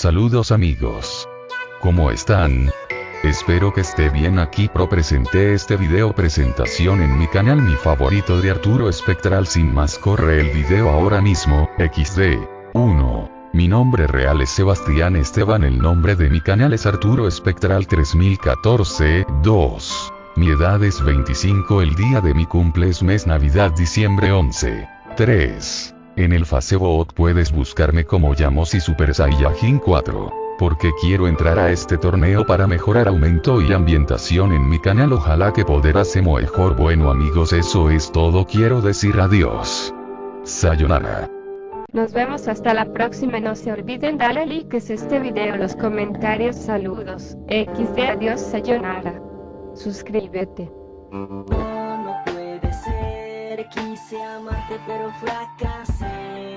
Saludos amigos. ¿Cómo están? Espero que esté bien aquí pro presenté este video presentación en mi canal mi favorito de Arturo Espectral sin más corre el video ahora mismo, XD. 1. Mi nombre real es Sebastián Esteban el nombre de mi canal es Arturo Espectral 3014, 2. Mi edad es 25 el día de mi cumple es mes Navidad diciembre 11. 3. En el Facebook puedes buscarme como Yamos y Super Saiyajin 4. Porque quiero entrar a este torneo para mejorar aumento y ambientación en mi canal ojalá que poder hacer mejor bueno amigos eso es todo quiero decir adiós. Sayonara. Nos vemos hasta la próxima no se olviden darle like a este video los comentarios saludos, XD adiós sayonara. Suscríbete. Quise amarte pero fracasé.